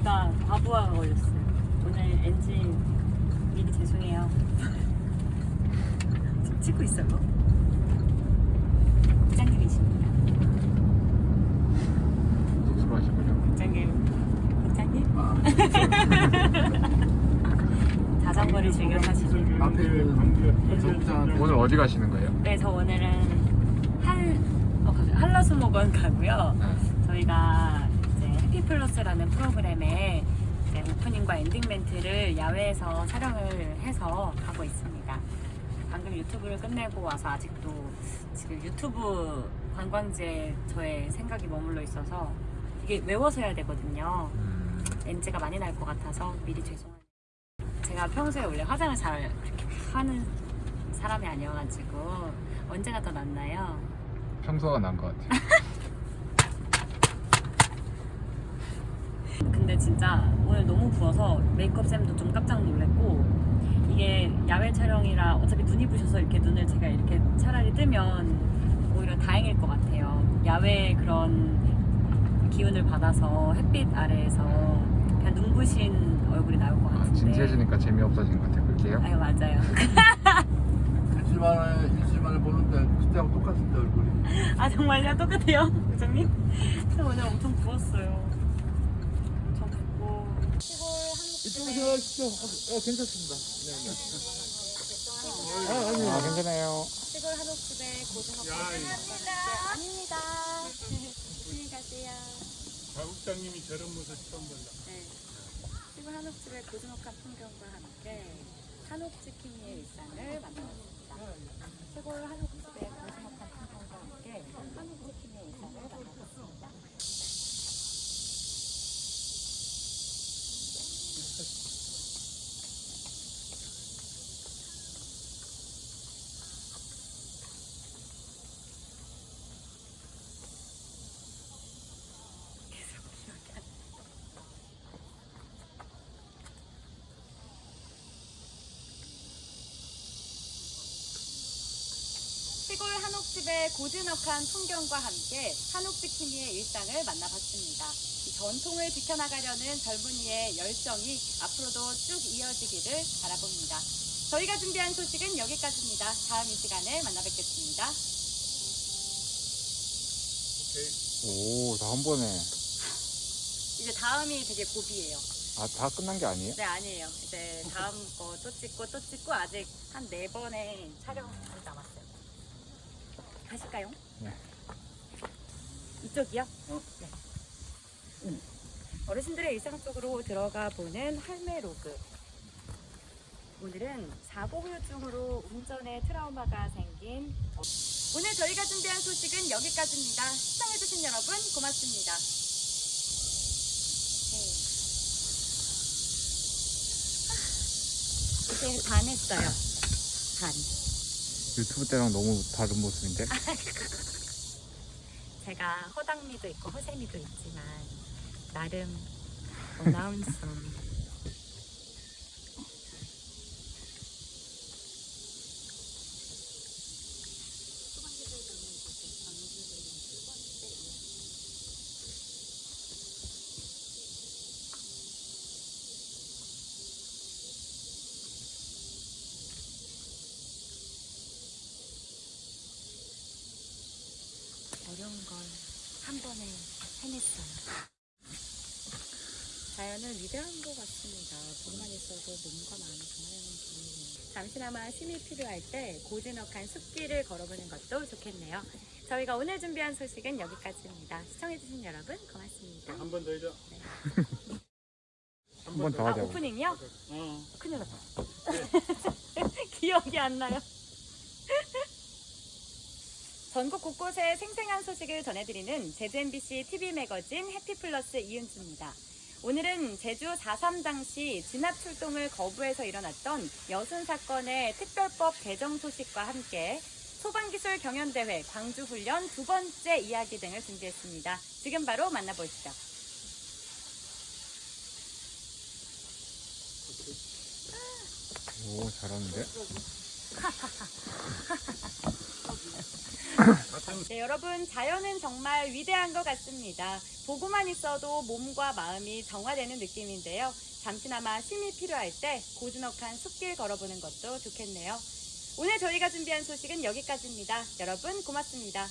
저희가 과부하가 걸렸어요. 오늘 엔진 미리 죄송해요. 지금 찍고 있어요. 부장님이십니다. 쑥스러워하시군요. 부장님, 부장님. 아, 자전거를 즐겨 타시는. 오늘 어디 가시는 거예요? 네, 저 오늘은 할 어, 한라수목원 가고요. 저희가 이제 해피 플러스라는 프로그램에 이제 오프닝과 엔딩 멘트를 야외에서 촬영을 해서 가고 있습니다. 방금 유튜브를 끝내고 와서 아직도 지금 유튜브 관광지에 저의 생각이 머물러 있어서 이게 외워서 해야 되거든요. 음, NG가 많이 날 것 같아서 미리 죄송합니다. 제가 평소에 원래 화장을 잘 그렇게 하는 사람이 아니어가지고 언제가 더 낫나요? 평소가 난 것 같아요. 근데 진짜 오늘 너무 부어서 메이크업 쌤도 좀 깜짝 놀랐고 이게 야외 촬영이라 어차피 눈이 부셔서 이렇게 눈을 제가 이렇게 차라리 뜨면 오히려 다행일 것 같아요. 야외 그런 기운을 받아서 햇빛 아래에서 그냥 눈부신 얼굴이 나올 것 아, 같은데. 진지해지니까 재미없어진 것 같아요. 끌게요. 아유 맞아요. 일주일 만에 일주일 만에 보는데 그때하고 똑같은데 얼굴이 아 정말요? 똑같아요, 부장님? 저 오늘 엄청 부었어요. 이쪽으로 하시죠 어, 어 괜찮습니다 네, 네. 아, 아니 아, 괜찮아요. 시골 한옥집에 고등어 감사합니다. 아닙니다. 안녕히 가세요. 가국장님이 저런 모습 처음 본다. 네. 시골 한옥집의 고즈넉한 풍경과 함께 한옥치킨의 일상을 만나봤습니다. 시골 한옥집의 고즈넉한 풍경과 함께 한옥치킨의 일상을 만나봤습니다. 계속 기억이 안 나. 시골 한옥집의 고즈넉한 풍경과 함께 한옥치킨이의 일상을 만나봤습니다. 이 전통을 지켜나가려는 젊은이의 열정이 앞으로도 쭉 이어지기를 바라봅니다. 저희가 준비한 소식은 여기까지입니다. 다음 이 시간에 만나 뵙겠습니다. 오, 다 한 번에. 이제 다음이 되게 고비예요. 아, 다 끝난 게 아니에요? 네, 아니에요. 이제 다음 거 또 찍고 또 찍고 아직 한 네 번의 촬영 남았어요. 가실까요? 네. 이쪽이요? 네. 음. 어르신들의 일상 속으로 들어가 보는 할매 로그. 오늘은 사고 후유증으로 운전에 트라우마가 생긴 어- 오늘 저희가 준비한 소식은 여기까지입니다. 시청해주신 여러분 고맙습니다. 네. 이제 반 했어요. 반. 유튜브 때랑 너무 다른 모습인데? 제가 허당미도 있고 허세미도 있지만 나름 어나운서 어려운 걸한 번에 해냈어요. 자연은 위대한 것 같습니다. 돈만 있어도 몸과 마음이 정하는 분이에요. 잠시나마 쉼이 필요할 때 고즈넉한 숲길을 걸어보는 것도 좋겠네요. 저희가 오늘 준비한 소식은 여기까지입니다. 시청해주신 여러분 고맙습니다. 한 번 더 해줘. 한번더 아 하자고. 오프닝이요? 어. 큰일 났다. 기억이 안 나요. 전국 곳곳의 생생한 소식을 전해드리는 제주 MBC TV 매거진 해피플러스 이은주입니다. 오늘은 제주 4.3 당시 진압 출동을 거부해서 일어났던 여순 사건의 특별법 개정 소식과 함께 소방기술 경연대회 광주훈련 두 번째 이야기 등을 준비했습니다. 지금 바로 만나보시죠. 오, 잘하는데? 네, 여러분 자연은 정말 위대한 것 같습니다. 보고만 있어도 몸과 마음이 정화되는 느낌인데요. 잠시나마 쉼이 필요할 때 고즈넉한 숲길 걸어보는 것도 좋겠네요. 오늘 저희가 준비한 소식은 여기까지입니다. 여러분 고맙습니다.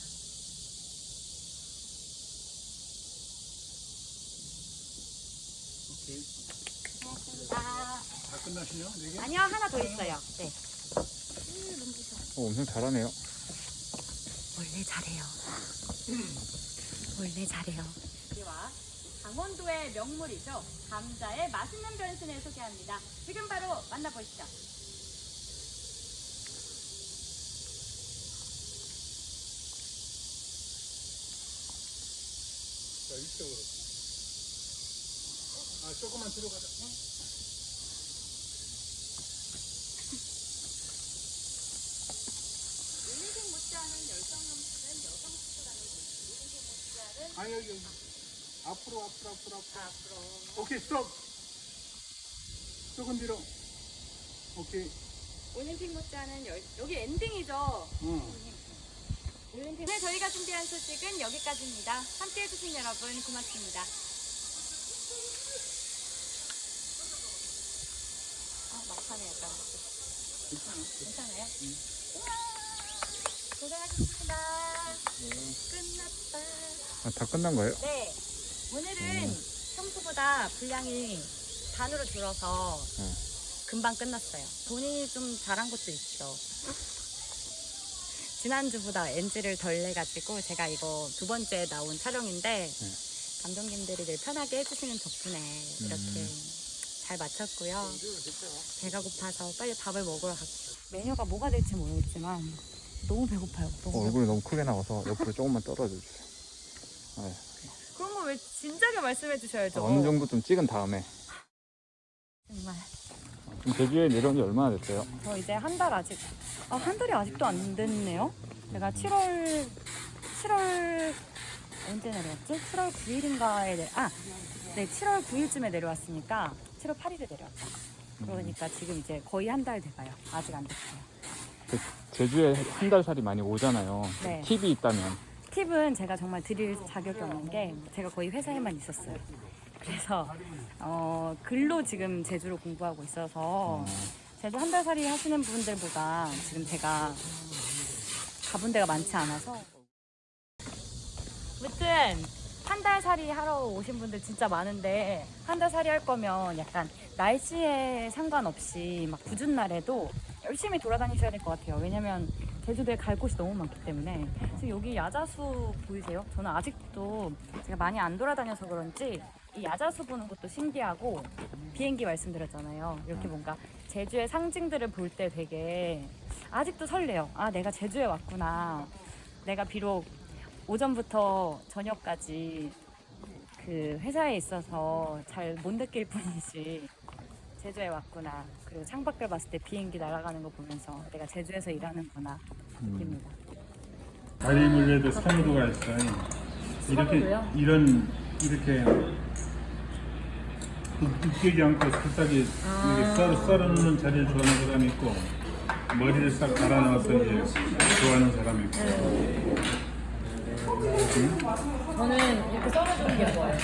오케이. 고맙습니다. 다 끝나시냐? 네 개? 아니요 하나 더 있어요. 네. 어, 엄청 잘하네요. 원래 잘해요. 원래 잘해요. 이와 강원도의 명물이죠. 감자의 맛있는 변신을 소개합니다. 지금 바로 만나보시죠. 자, 이쪽으로. 아, 조금만 뒤로 가자. 일 리생 못지않은 열정 넘치는 여성 축구단을 일리생 못지않은 아, 여기, 여기. 앞으로, 앞으로, 앞으로, 앞으로. 앞으로 오케이, 스톱. 조금 뒤로. 오케이. 올림픽 못지않은 열, 여기 엔딩이죠. 응. 올림픽. 네, 저희가 준비한 소식은 여기까지입니다. 함께 해주신 여러분 고맙습니다. 아, 막판에 약간. 괜찮아요? 우와, 고생하셨습니다. 끝났다. 아, 다 끝난 거예요? 네. 오늘은 평소보다 분량이 반으로 줄어서 응. 금방 끝났어요. 본인이 좀 잘한 것도 있죠. 지난주보다 NG를 덜 내가지고 제가 이거 두 번째 나온 촬영인데 네. 감독님들이 늘 편하게 해주시는 덕분에 이렇게 잘 마쳤고요. 배가 고파서 빨리 밥을 먹으러 갈게요. 메뉴가 뭐가 될지 모르겠지만 너무 배고파요. 너무 어, 얼굴이 너무 크게 나와서 옆으로 조금만 떨어져 주세요. 네. 그런 거 왜 진작에 말씀해 주셔야죠. 어느 정도 좀 찍은 다음에. 정말. 지금 제주에 내려온 지 얼마나 됐어요? 저 이제 한 달 아직 아, 한 달이 아직도 안 됐네요. 제가 7월 7월 언제 내려왔지? 7월 9일인가에 내, 아, 네 7월 9일쯤에 내려왔으니까 7월 8일에 내려왔죠. 그러니까 지금 이제 거의 한 달 돼가요. 아직 안 됐어요. 그 제주에 한 달 살이 많이 오잖아요. 네. 팁이 있다면. 팁은 제가 정말 드릴 자격이 없는 게 제가 거의 회사에만 있었어요. 그래서 어, 글로 지금 제주로 공부하고 있어서 어, 제주 한 달 살이 하시는 분들보다 지금 제가 가본 데가 많지 않아서 아무튼 한 달 살이 하러 오신 분들 진짜 많은데 한 달 살이 할 거면 약간 날씨에 상관없이 막 궂은 날에도 열심히 돌아다니셔야 될 것 같아요 왜냐면 제주도에 갈 곳이 너무 많기 때문에 지금 여기 야자수 보이세요? 저는 아직도 제가 많이 안 돌아다녀서 그런지 이 야자수 보는 것도 신기하고 비행기 말씀드렸잖아요. 이렇게 뭔가 제주의 상징들을 볼 때 되게 아직도 설레요. 아, 내가 제주에 왔구나. 내가 비록 오전부터 저녁까지 그 회사에 있어서 잘 못 느낄 뿐이지 제주에 왔구나. 그리고 창밖을 봤을 때 비행기 날아가는 거 보면서 내가 제주에서 일하는구나 느낍니다. 다리 물레도 선호도가 있어요. 이렇게, 선호도요? 이런, 이렇게. 으깨지 않고 살짝이 이렇게 썰어, 썰어놓는 자리를 좋아하는 사람이 있고, 머리를 싹 갈아넣어서 이제 좋아하는 사람이 있고. 저는 이렇게 썰어주는 게 좋아요.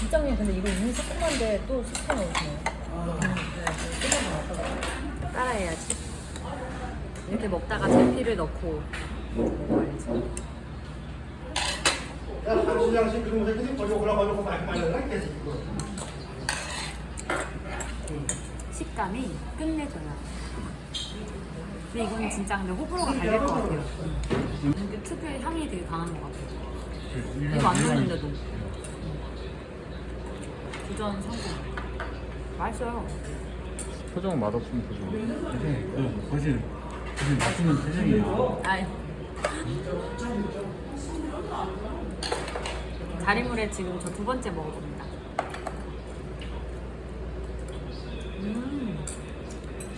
국장님 근데 이거 이미 새콤한데 또 숙회 넣으시네요. 따라해야지. 이렇게 먹다가 제피를 넣고 먹어야지. 식감이 끝내줘요. 근데 이거는 진짜 근데 호불호가 갈릴 것 같아요. 이게 특유의 향이 되게 강한 것 같아요. 이거 안 넣는데도. 도전 성공. 맛있어요. 표정은 맛없으면 표정. 그, 사실, 사실 맛있는 표정이에요. 아이. 자리물에 지금 저 두 번째 먹어봅니다.